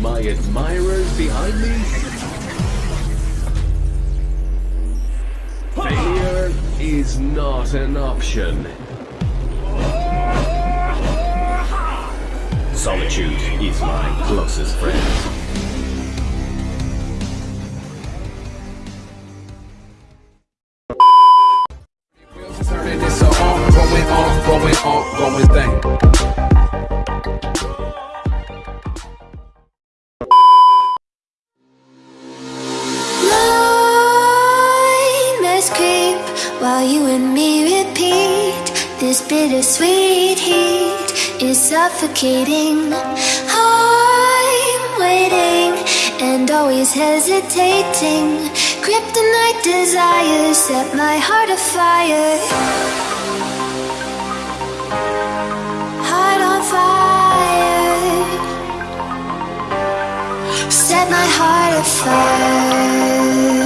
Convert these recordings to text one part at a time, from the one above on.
My admirers behind me? Failure is not an option. Solitude is my closest friend. While you and me repeat. This bittersweet heat is suffocating. I'm waiting and always hesitating. Kryptonite desires set my heart afire. Heart on fire. Set my heart afire.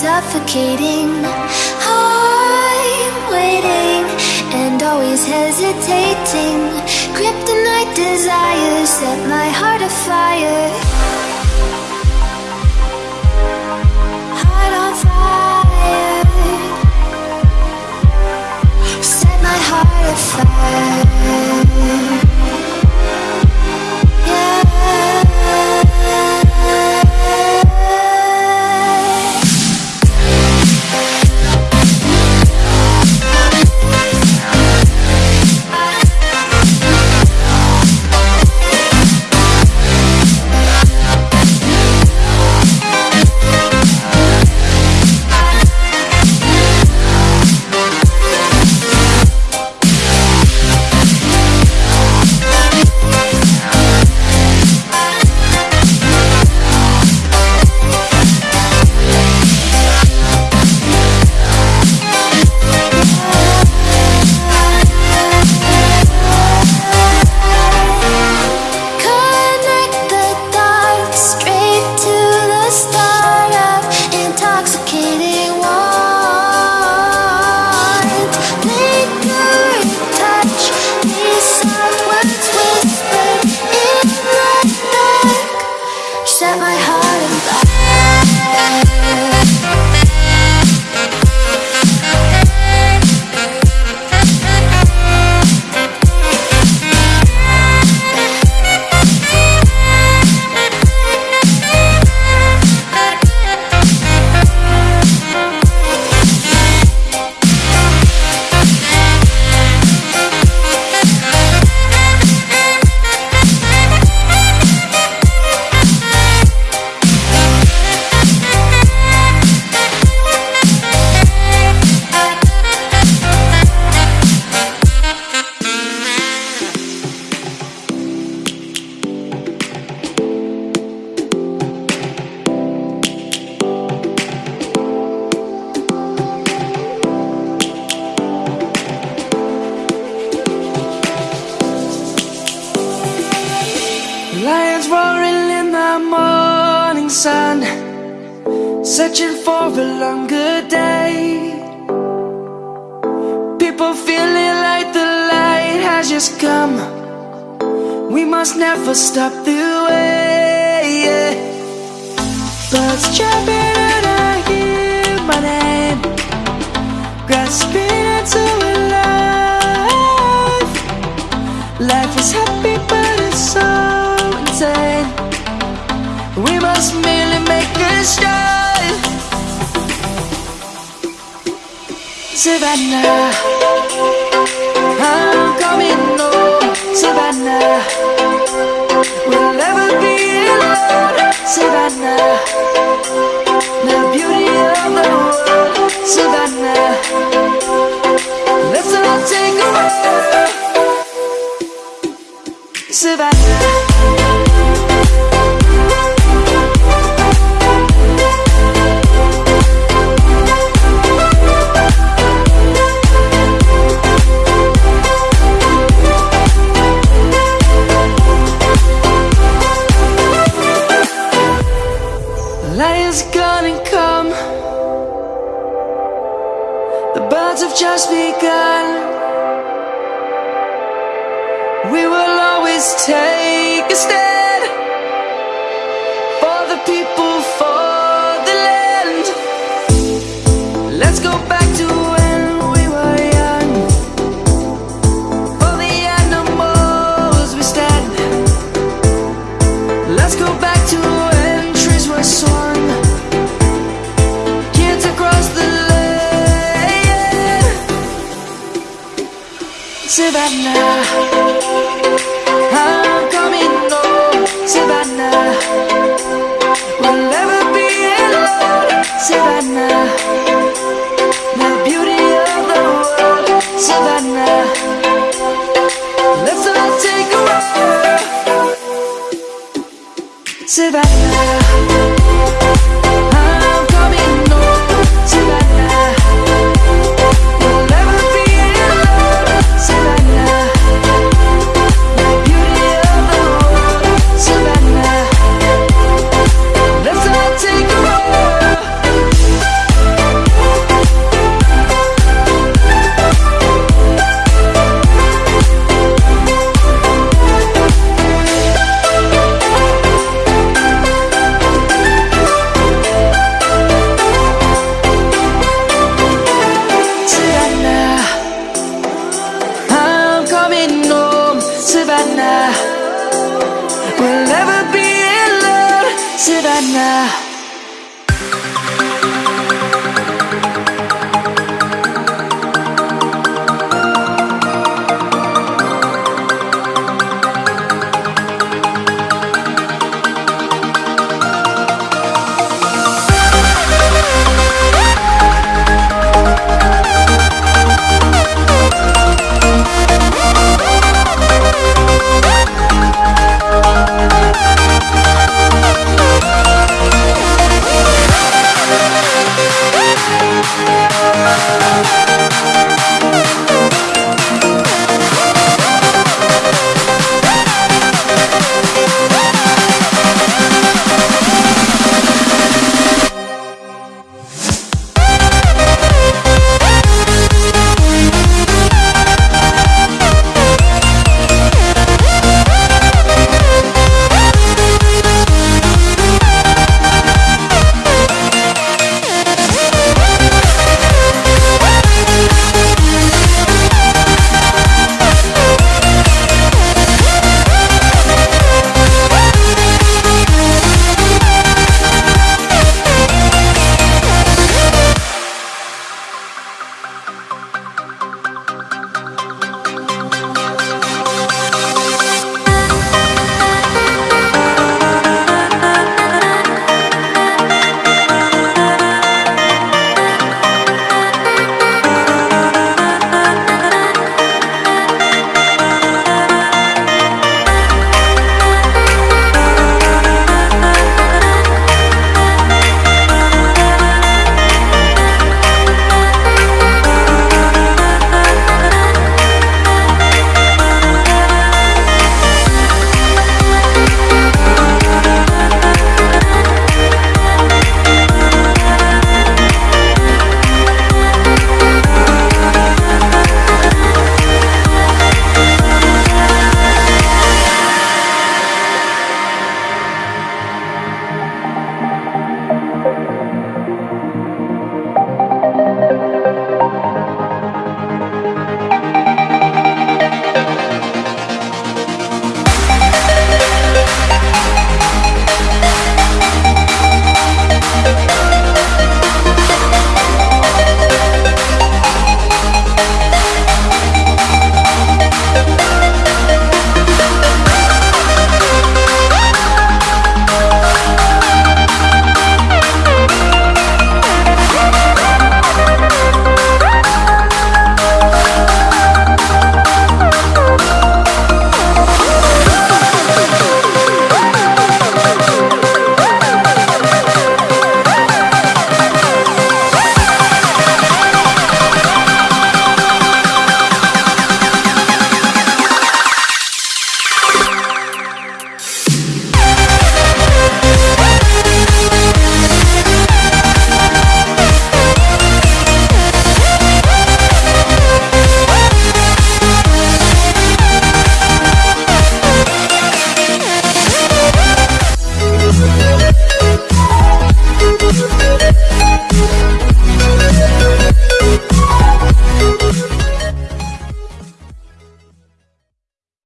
Suffocating. I'm waiting and always hesitating. Kryptonite desires set my heart afire. Heart on fire. Set my heart afire Lions roaring in the morning sun, searching for a longer day. People feeling like the light has just come. We must never stop the way. Birds chirping Savannah, I'm coming home. Savannah, we'll never be alone. Savannah, the beauty of the world. Savannah, let's all take a walk. Savannah. Take a stand for the people, for the land. Let's go back to when we were young. For the animals we stand. Let's go back to when trees were swung. Kids across the land. Savannah, I'm coming. Savannah, we'll never be alone. Savannah, the beauty of the world. Savannah, let's all take a walk. Savannah, We'll never be alone. Savannah.